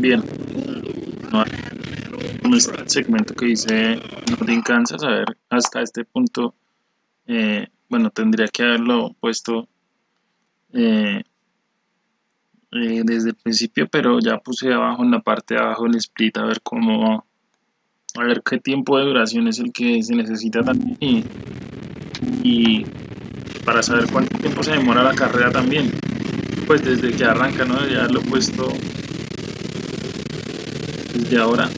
también. No, este segmento que dice no Kansas, a ver, hasta este punto, eh, bueno, tendría que haberlo puesto eh, eh, desde el principio, pero ya puse abajo en la parte de abajo el split a ver cómo, a ver qué tiempo de duración es el que se necesita también y, y para saber cuánto tiempo se demora la carrera también pues desde que arranca, ¿no? Ya lo he puesto desde ahora.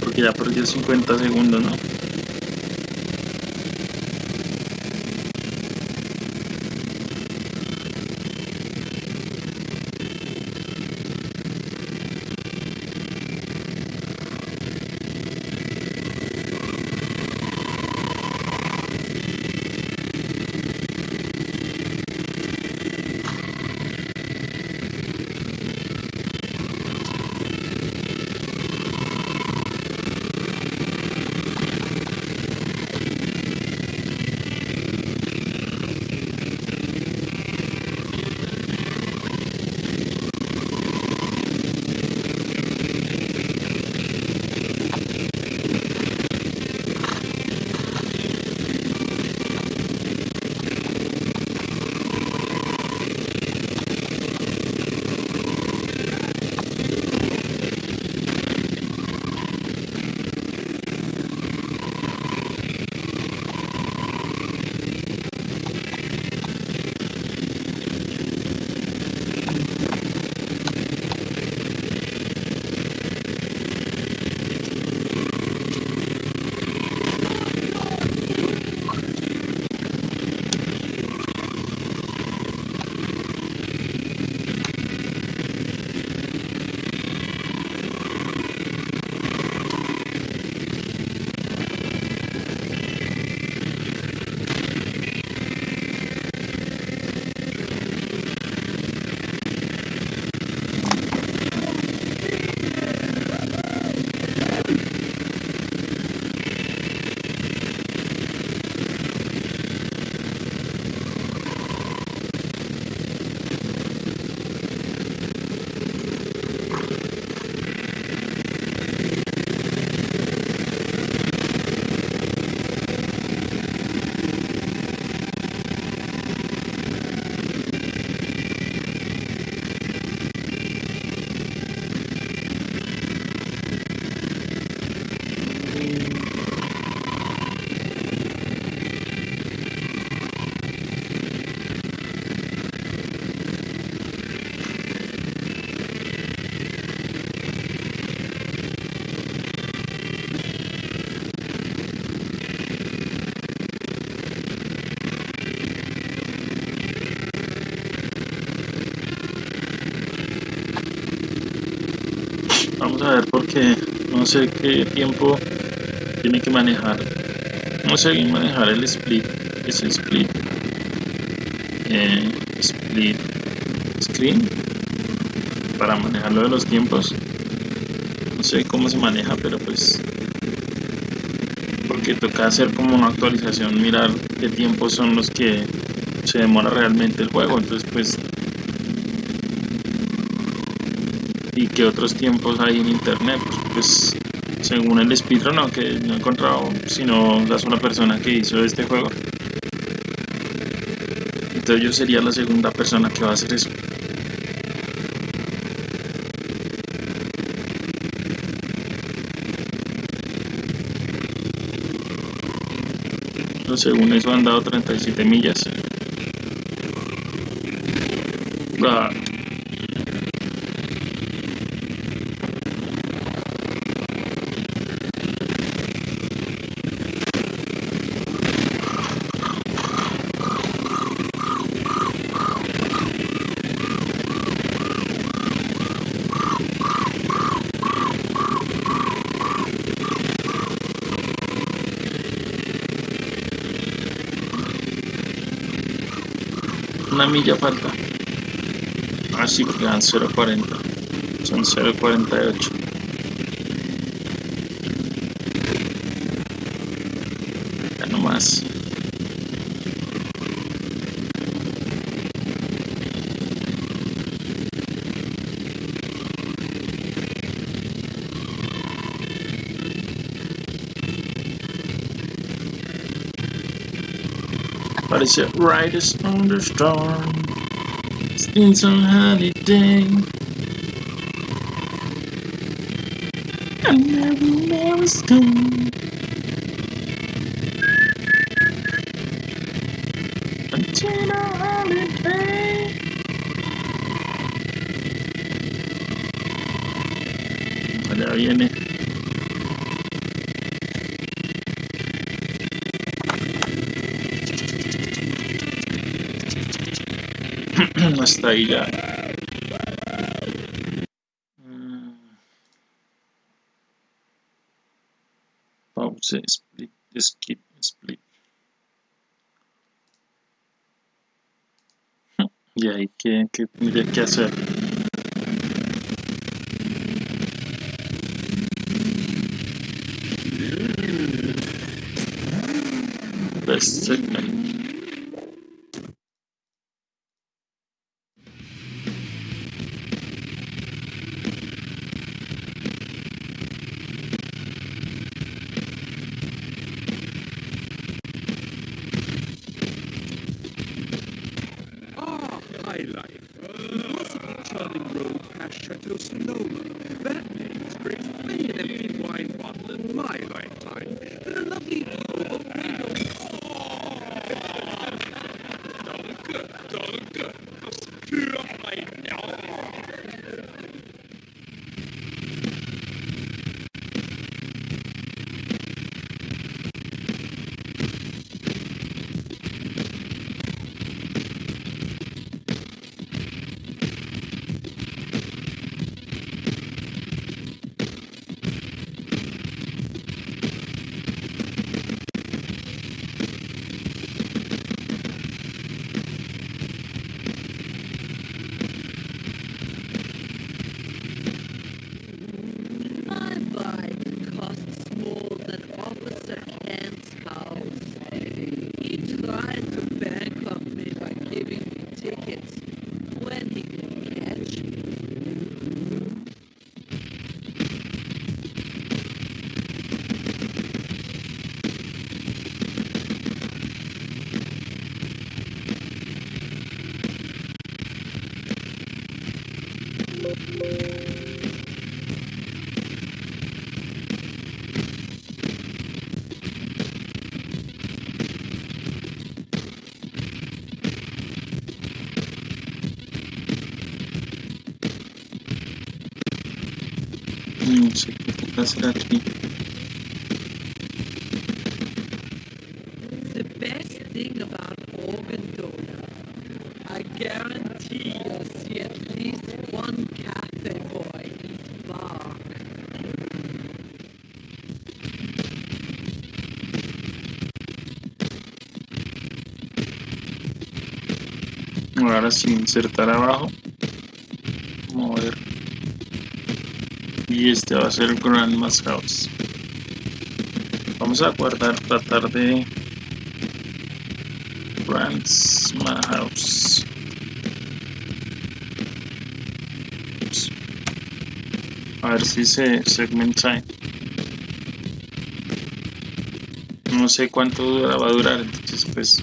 Porque ya perdió 50 segundos, ¿no? No sé qué tiempo tiene que manejar. No sé bien manejar el split es split eh, split screen para manejarlo de los tiempos. No sé cómo se maneja pero pues porque toca hacer como una actualización mirar qué tiempos son los que se demora realmente el juego. Entonces pues y qué otros tiempos hay en internet. Pues según el speedrun aunque no he encontrado sino la sola persona que hizo este juego. Entonces yo sería la segunda persona que va a hacer eso. Según eso han dado 37 millas. Ah. Una milla falta. Ah sí porque dan 0.40 son 0.48 But it's your brightest thunderstorm. It's been some holiday. I'm never, never gone. Until a holiday. are you Hasta ahí ya. Mm. Pause, split, skip, split. Y ahí, ¿qué, qué tendría que hacer? Best segment. No sé qué toca hacer aquí. The Sí, insertar abajo. Mover. Y este va a ser Grandma's House. Vamos a guardar, tratar de Grandma's House. A ver si se segmenta. No sé cuánto va a durar, entonces pues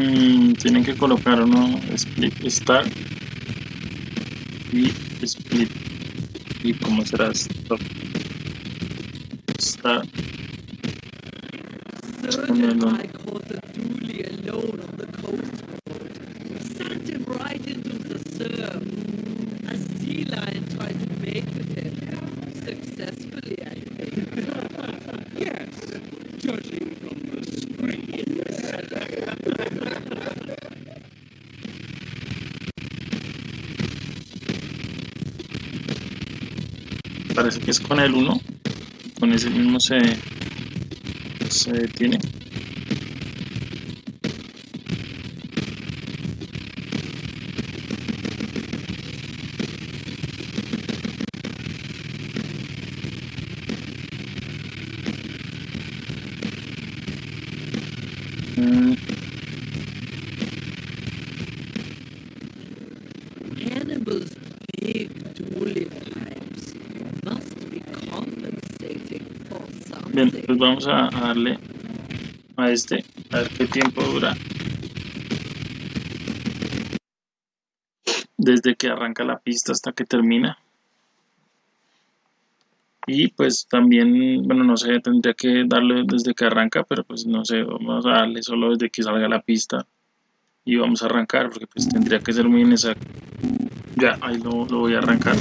Mm, tienen que colocar uno split start y split. Y cómo será stop start parece que es con el 1 con ese mismo se se detiene vamos a, darle a este, a ver qué tiempo dura. Desde que arranca la pista hasta que termina. Y pues también, bueno, no sé, tendría que darle desde que arranca, pero pues no sé, vamos a darle solo desde que salga la pista. Y vamos a arrancar, porque pues tendría que ser muy inexacto. Ya, ahí lo, lo voy a arrancar.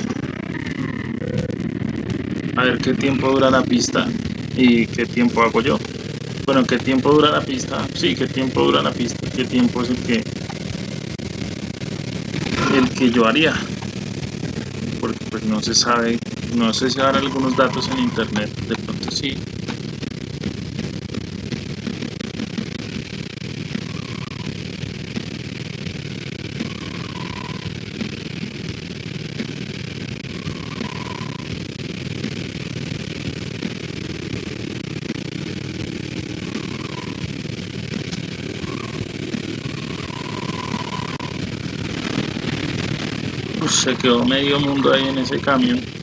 A ver qué tiempo dura la pista y qué tiempo hago yo. Bueno, qué tiempo dura la pista. Sí, qué tiempo dura la pista. Qué tiempo es el que el que yo haría. Porque pues no se sabe, no sé si habrá algunos datos en internet. De pronto sí. Pues se quedó medio mundo ahí en ese camión.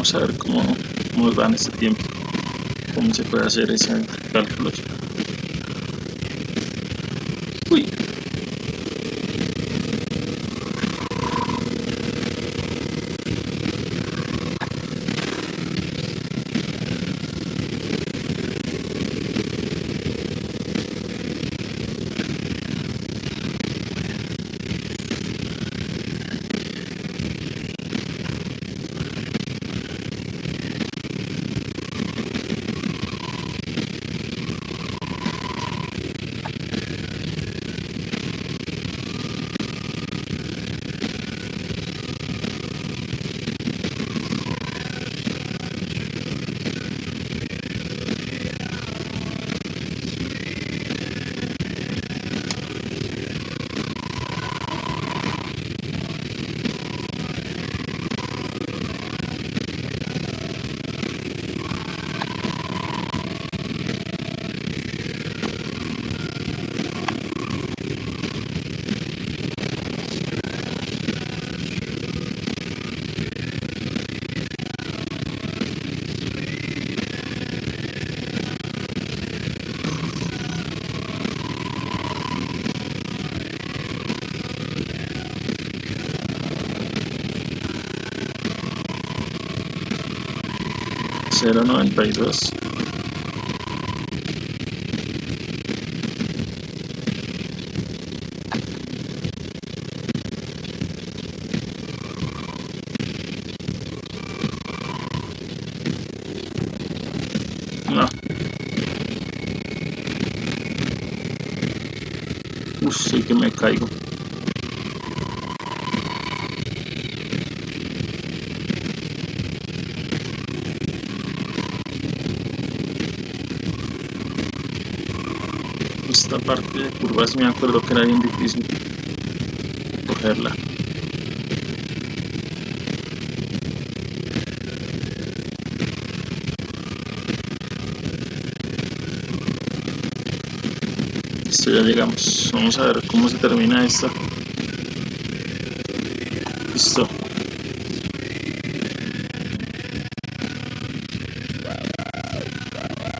Vamos a ver cómo, nos va en este tiempo. Cómo se puede hacer ese cálculo. 0.92 No. Uf, sí que me Esta parte de curvas me acuerdo que era bien difícil cogerla. Listo, ya llegamos. Vamos a ver cómo se termina esto. Listo.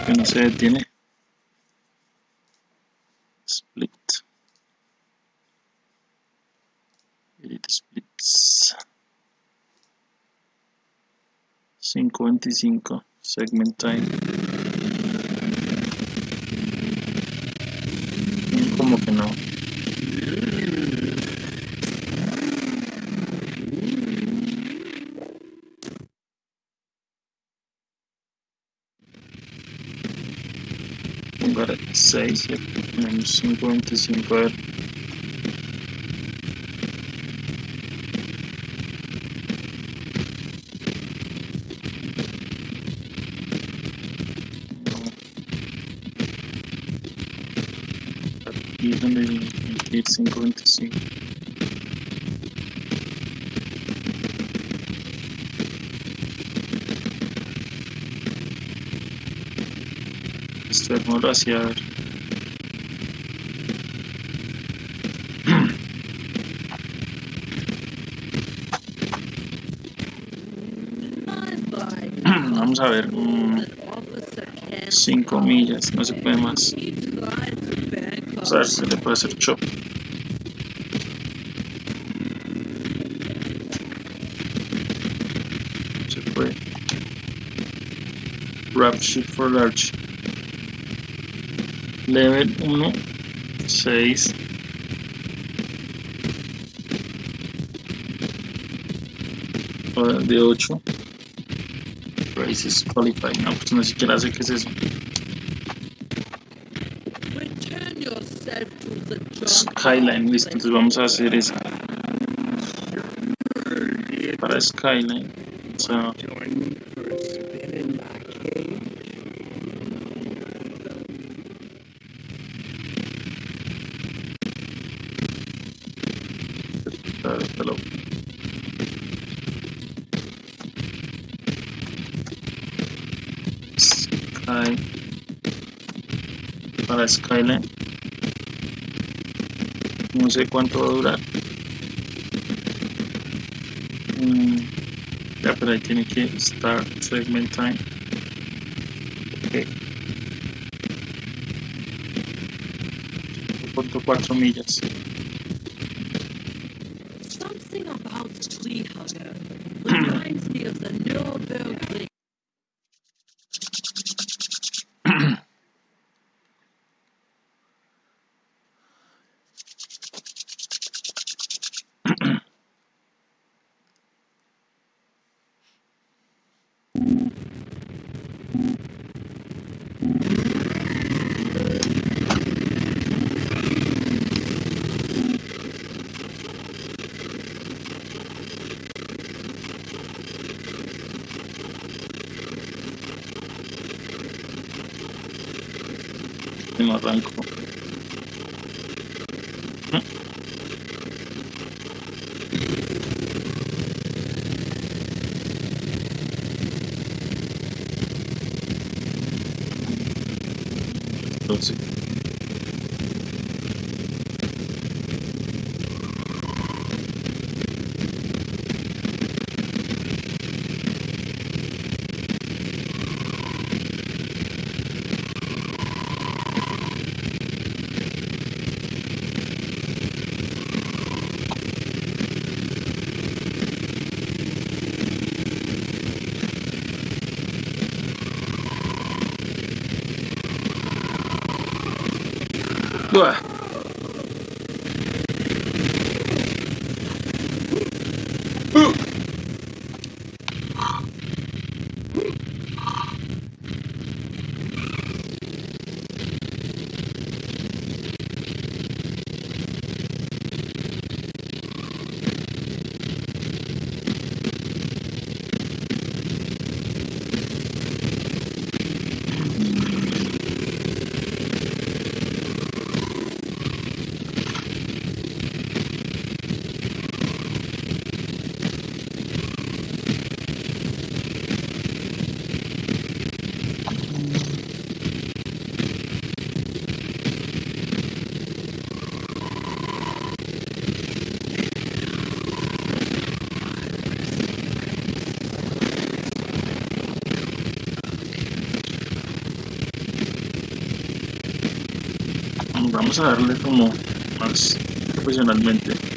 Que no se detiene. 525 segment time. Como que no. Pongar 6 y aquí ponemos 525 meter 525. Esto es modo hacia ver. Vamos a ver. 5 millas, no se puede más. Vamos le puede hacer chop. Se puede. Wrap shift for large. Level 1, 6. De 8. Races qualify. No, pues no siquiera sé qué es eso. Return yourself to the jungle. Skyline, listo, entonces vamos a hacer esa. Para Skyline. O sea, Join me for a spin in my cage. Hello. Sky para Skyline. No sé cuánto va a durar. Mm, ya, pero ahí tiene que start segment time. Ok. Punto cuatro millas. Something about Tree Hugger reminds me of the Nuremberg no arranco. 对。Vamos a darle como más profesionalmente.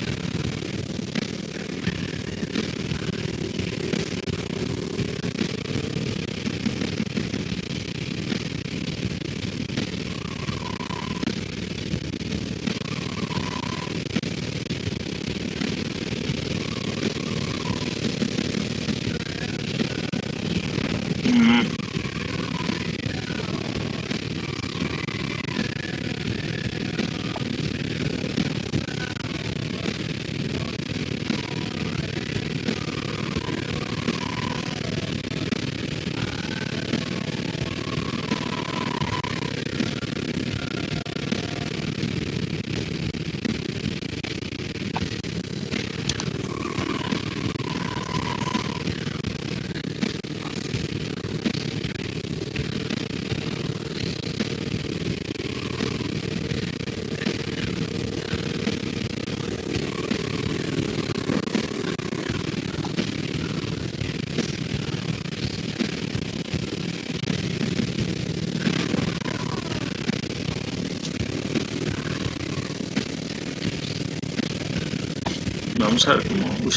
Vamos a ver cómo...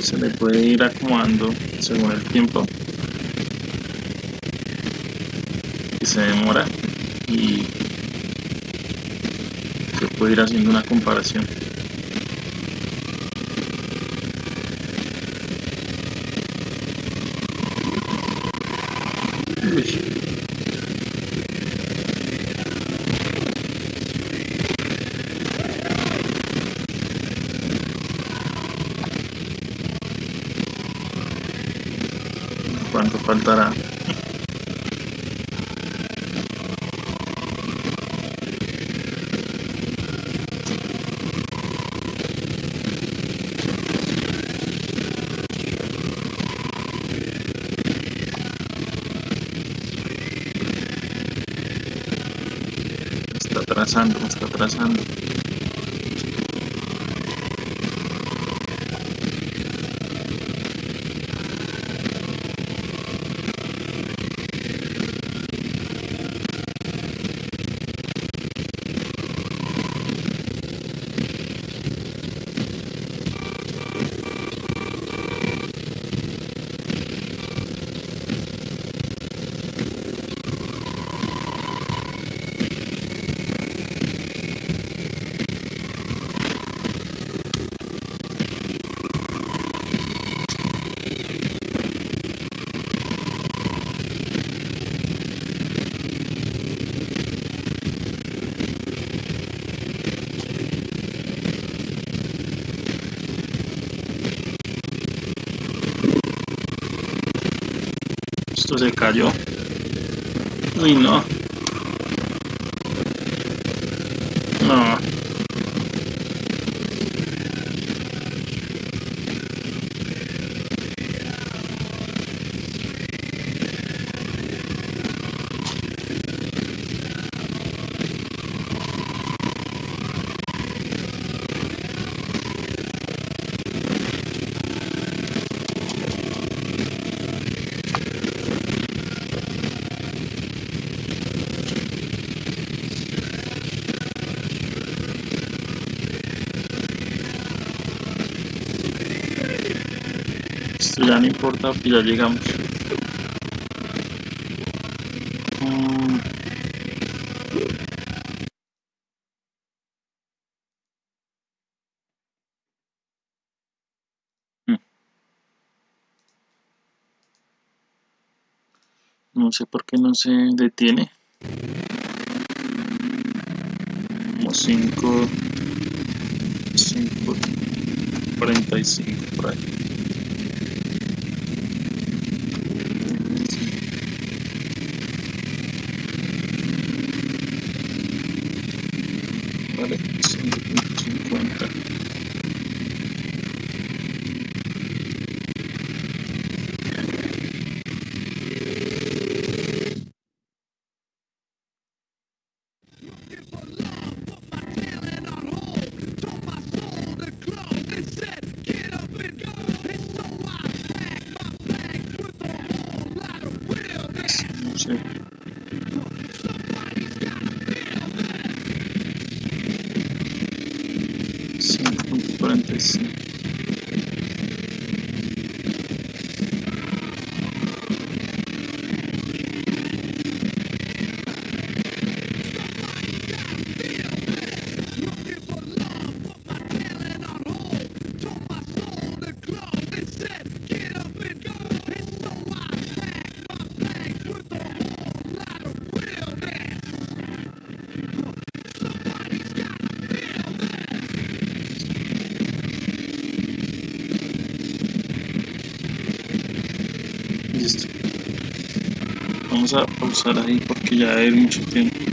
Se le puede ir acomodando según el tiempo que se demora y se puede ir haciendo una comparación. faltará Está atrasando, está atrasando. Esto se cayó. Uy, no. No. importa ya llegamos. Mm. No sé por qué no se detiene. Como 5, 5, 45 por ahí. No sé. Cinco punto cuarenta y cinco. Vamos a pausar ahí porque ya hay mucho tiempo.